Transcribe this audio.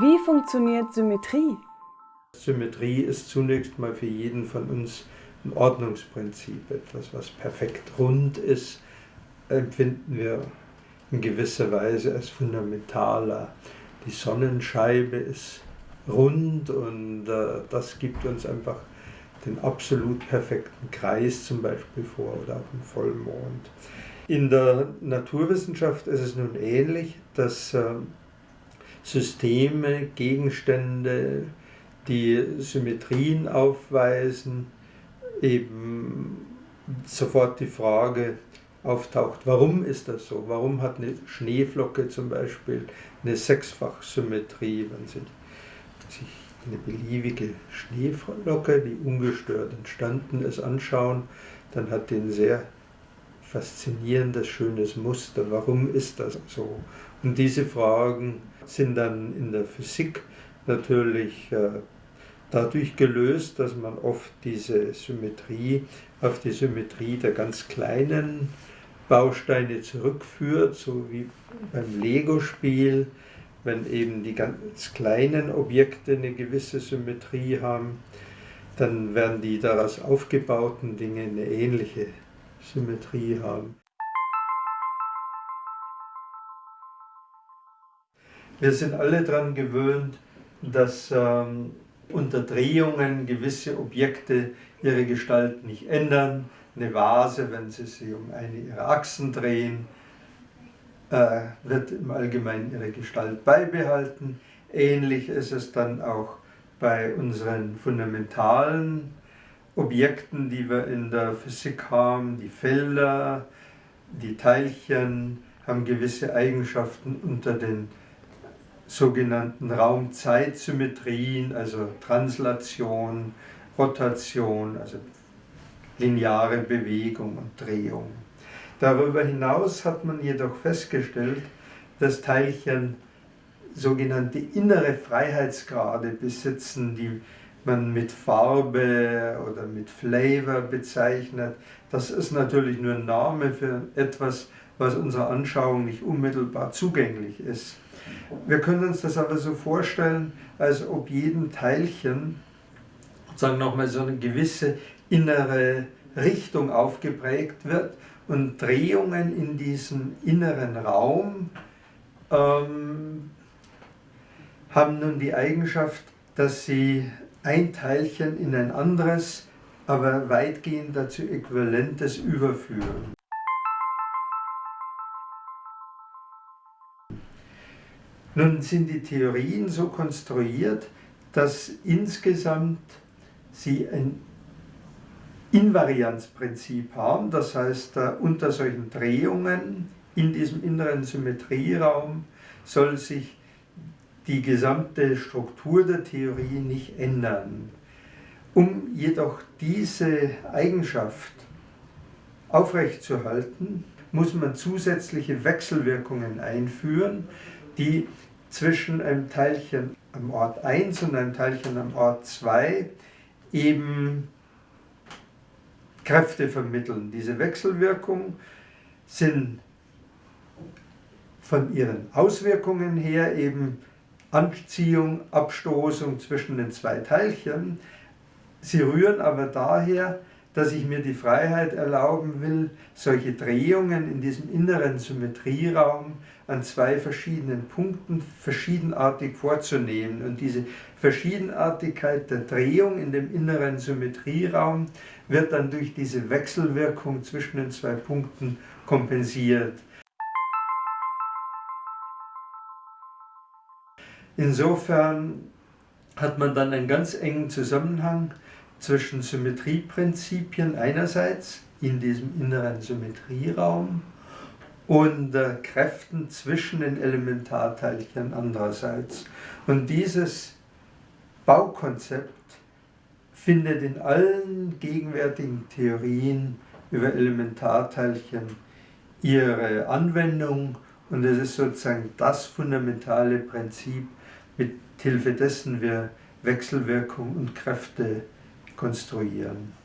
Wie funktioniert Symmetrie? Symmetrie ist zunächst mal für jeden von uns ein Ordnungsprinzip, etwas, was perfekt rund ist, empfinden wir in gewisser Weise als fundamentaler. Die Sonnenscheibe ist rund und äh, das gibt uns einfach den absolut perfekten Kreis zum Beispiel vor oder auch einen Vollmond. In der Naturwissenschaft ist es nun ähnlich, dass äh, Systeme, Gegenstände, die Symmetrien aufweisen, eben sofort die Frage auftaucht, warum ist das so? Warum hat eine Schneeflocke zum Beispiel eine Sechsfachsymmetrie, wenn sie sich eine beliebige Schneeflocke, die ungestört entstanden ist, anschauen, dann hat die ein sehr faszinierendes, schönes Muster. Warum ist das so? Und diese Fragen sind dann in der Physik natürlich äh, dadurch gelöst, dass man oft diese Symmetrie auf die Symmetrie der ganz kleinen Bausteine zurückführt, so wie beim Lego-Spiel, wenn eben die ganz kleinen Objekte eine gewisse Symmetrie haben, dann werden die daraus aufgebauten Dinge eine ähnliche Symmetrie haben. Wir sind alle daran gewöhnt, dass ähm, unter Drehungen gewisse Objekte ihre Gestalt nicht ändern. Eine Vase, wenn sie sich um eine ihrer Achsen drehen, äh, wird im Allgemeinen ihre Gestalt beibehalten. Ähnlich ist es dann auch bei unseren fundamentalen Objekten, die wir in der Physik haben. Die Felder, die Teilchen haben gewisse Eigenschaften unter den sogenannten Raum-Zeit-Symmetrien, also Translation, Rotation, also lineare Bewegung und Drehung. Darüber hinaus hat man jedoch festgestellt, dass Teilchen sogenannte innere Freiheitsgrade besitzen, die man mit Farbe oder mit Flavor bezeichnet. Das ist natürlich nur ein Name für etwas, was unserer Anschauung nicht unmittelbar zugänglich ist. Wir können uns das aber so vorstellen, als ob jedem Teilchen sagen nochmal so eine gewisse innere Richtung aufgeprägt wird und Drehungen in diesem inneren Raum ähm, haben nun die Eigenschaft, dass sie ein Teilchen in ein anderes, aber weitgehend dazu äquivalentes überführen. Nun sind die Theorien so konstruiert, dass insgesamt sie ein Invarianzprinzip haben, das heißt, unter solchen Drehungen in diesem inneren Symmetrieraum soll sich die gesamte Struktur der Theorie nicht ändern. Um jedoch diese Eigenschaft aufrechtzuerhalten, muss man zusätzliche Wechselwirkungen einführen, die zwischen einem Teilchen am Ort 1 und einem Teilchen am Ort 2 eben Kräfte vermitteln. Diese Wechselwirkungen sind von ihren Auswirkungen her eben Anziehung, Abstoßung zwischen den zwei Teilchen. Sie rühren aber daher, dass ich mir die Freiheit erlauben will, solche Drehungen in diesem inneren Symmetrieraum an zwei verschiedenen Punkten verschiedenartig vorzunehmen. Und diese Verschiedenartigkeit der Drehung in dem inneren Symmetrieraum wird dann durch diese Wechselwirkung zwischen den zwei Punkten kompensiert. Insofern hat man dann einen ganz engen Zusammenhang zwischen Symmetrieprinzipien einerseits in diesem inneren Symmetrieraum und äh, Kräften zwischen den Elementarteilchen andererseits. Und dieses Baukonzept findet in allen gegenwärtigen Theorien über Elementarteilchen ihre Anwendung und es ist sozusagen das fundamentale Prinzip, mit Hilfe dessen wir Wechselwirkung und Kräfte konstruieren.